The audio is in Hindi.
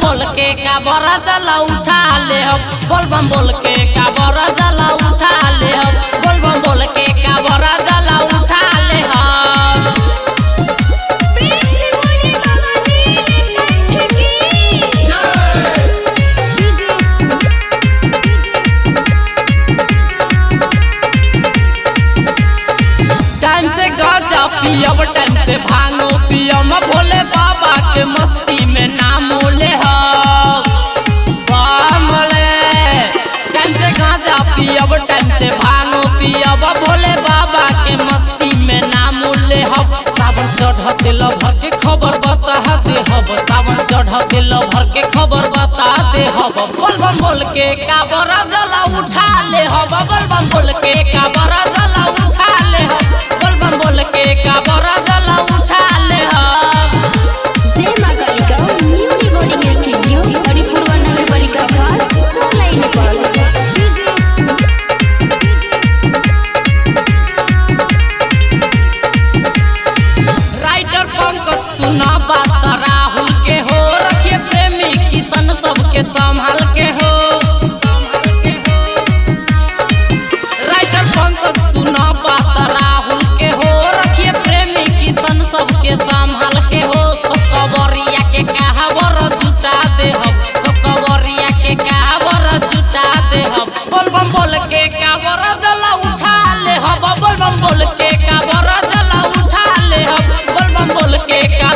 जला उठा ले हम बोल बम बोल के काबर जला उठा ले हम बोल बम बोल के काबर जला उठा ले हम बोले की टाइम से गाजा पियब टाइम से भांगो पियम चढ़ते लभर के खबर बता दे हब। सावन चढ़ते लभर के खबर बता दे हब। बोल बम बोल के काबर जला उठा ले हब। बोल बम बोल बोल के का बोरा जला उठा ले हम। बोल बम बोल के का